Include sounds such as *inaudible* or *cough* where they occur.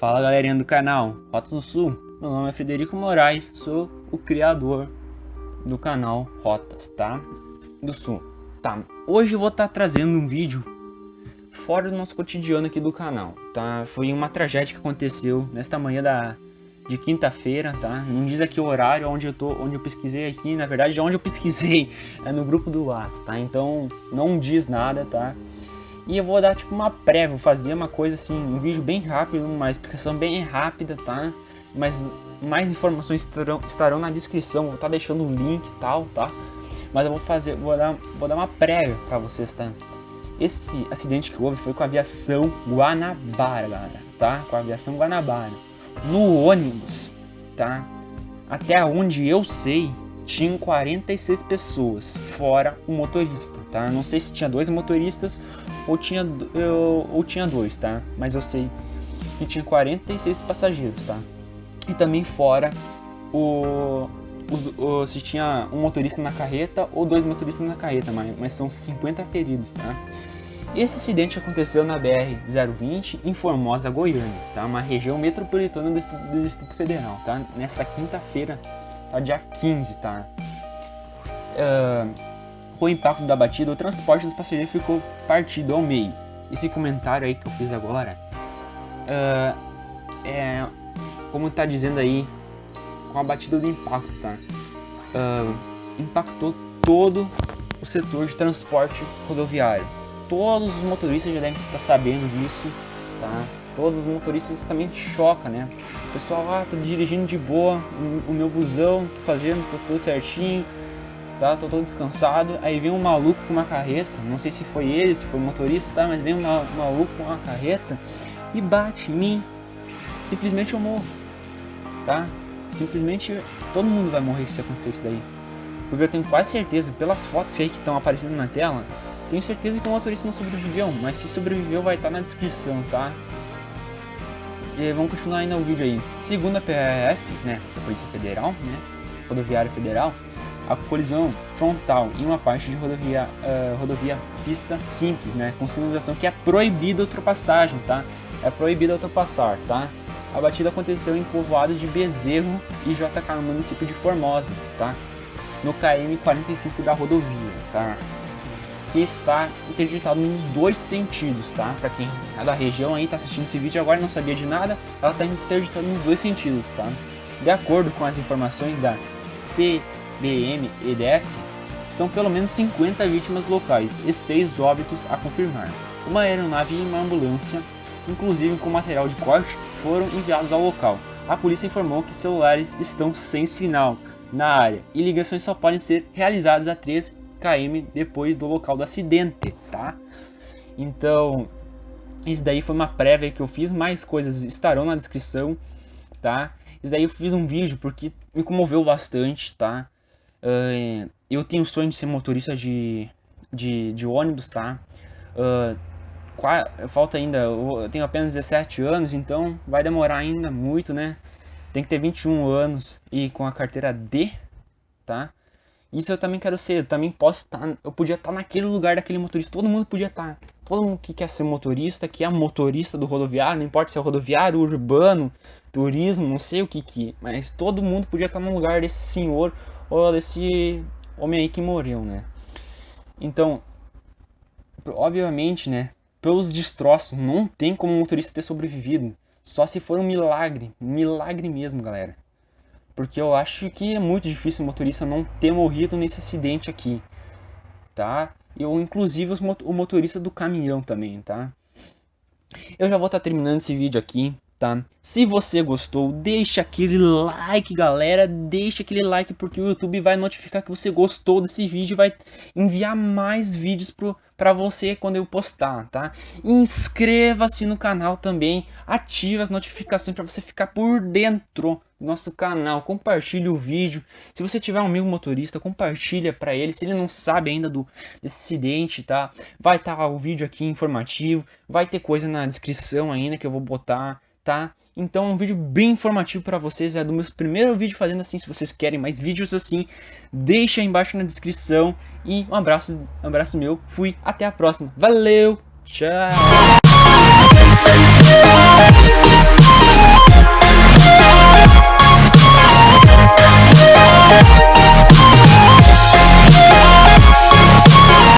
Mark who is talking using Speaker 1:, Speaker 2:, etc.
Speaker 1: galerinha do canal Rotas do Sul, meu nome é Federico Moraes, sou o criador do canal Rotas, tá? Do Sul. Tá, hoje eu vou estar tá trazendo um vídeo fora do nosso cotidiano aqui do canal, tá? Foi uma tragédia que aconteceu nesta manhã da, de quinta-feira, tá? Não diz aqui o horário onde eu tô, onde eu pesquisei aqui, na verdade, de onde eu pesquisei *laughs* é no grupo do WhatsApp, tá? Então não diz nada, tá? E eu vou dar tipo uma prévia, vou fazer uma coisa assim, um vídeo bem rápido, uma explicação bem rápida, tá? Mas mais informações estarão, estarão na descrição, vou estar tá deixando o link e tal, tá? Mas eu vou fazer, vou dar, vou dar uma prévia para vocês, tá? Esse acidente que houve foi com a aviação Guanabara, galera, tá? Com a aviação Guanabara. No ônibus, tá? Até onde eu sei, tinham 46 pessoas, fora o motorista, tá? Não sei se tinha dois motoristas ou tinha, eu, ou tinha dois, tá? Mas eu sei que tinha 46 passageiros, tá? E também fora o, o, o, se tinha um motorista na carreta ou dois motoristas na carreta, mas, mas são 50 feridos, tá? Esse acidente aconteceu na BR-020 em Formosa, Goiânia, tá? Uma região metropolitana do, Distrito Federal, tá? Nesta quinta-feira, tá? Dia 15, tá? Uh, com o impacto da batida, o transporte dos passageiros ficou partido ao meio. Esse comentário aí que eu fiz agora, uh, é como tá dizendo aí, com a batida do impacto, tá? Uh, impactou todo o setor de transporte rodoviário todos os motoristas já devem estar sabendo disso, tá? Todos os motoristas também choca, né? O pessoal, ah, tô dirigindo de boa, o meu busão, tô fazendo tô tudo certinho, tá? Tô todo descansado. Aí vem um maluco com uma carreta, não sei se foi ele, se foi o motorista, tá? Mas vem um maluco com uma carreta e bate em mim. Simplesmente eu morro, tá? Simplesmente todo mundo vai morrer se acontecer isso daí. Porque eu tenho quase certeza, pelas fotos aí que estão aparecendo na tela, tenho certeza que o motorista não sobreviveu, mas se sobreviveu vai estar na descrição, tá? E vamos continuar ainda o vídeo aí. Segundo a PRF, né, a Polícia Federal, né, Rodoviária Federal, a colisão frontal em uma parte de rodovia, uh, rodovia pista simples, né, com sinalização que é proibida a ultrapassagem, tá? É proibida ultrapassar, tá? A batida aconteceu em povoados de Bezerro e JK no município de Formosa, tá? No KM 45 da rodovia, tá? Que está interditado nos dois sentidos, tá? Para quem é da região aí, tá assistindo esse vídeo agora não sabia de nada, ela está interditada nos dois sentidos, tá? De acordo com as informações da CBM-EDF, são pelo menos 50 vítimas locais e 6 óbitos a confirmar. Uma aeronave e uma ambulância, inclusive com material de corte, foram enviados ao local. A polícia informou que celulares estão sem sinal na área e ligações só podem ser realizadas a 3 km depois do local do acidente, tá? Então, isso daí foi uma prévia que eu fiz, mais coisas estarão na descrição, tá? Isso daí eu fiz um vídeo porque me comoveu bastante, tá? Uh, eu tenho o sonho de ser motorista de, de, de ônibus, tá? Uh, falta ainda, eu tenho apenas 17 anos, então vai demorar ainda muito, né? Tem que ter 21 anos e com a carteira D, tá? Isso eu também quero ser, eu também posso estar, tá, eu podia estar tá naquele lugar daquele motorista, todo mundo podia estar. Tá. Todo mundo que quer ser motorista, que é motorista do rodoviário, não importa se é rodoviário, urbano, turismo, não sei o que que, mas todo mundo podia estar no lugar desse senhor ou desse homem aí que morreu, né? Então, obviamente, né, pelos destroços, não tem como o motorista ter sobrevivido. Só se for um milagre, milagre mesmo, galera. Porque eu acho que é muito difícil o motorista não ter morrido nesse acidente aqui, tá? Eu, inclusive, o motorista do caminhão também, tá? Eu já vou estar tá terminando esse vídeo aqui, tá? Se você gostou, deixa aquele like, galera. Deixa aquele like porque o YouTube vai notificar que você gostou desse vídeo e vai enviar mais vídeos pro, pra você quando eu postar, tá? Inscreva-se no canal também, ative as notificações para você ficar por dentro do nosso canal. Compartilhe o vídeo. Se você tiver um amigo motorista, compartilha para ele. Se ele não sabe ainda do desse acidente, tá? Vai estar tá o vídeo aqui informativo, vai ter coisa na descrição ainda que eu vou botar tá? Então é um vídeo bem informativo para vocês, é do meu primeiro vídeo fazendo assim, se vocês querem mais vídeos assim, deixa aí embaixo na descrição e um abraço, um abraço meu, fui, até a próxima, valeu, tchau!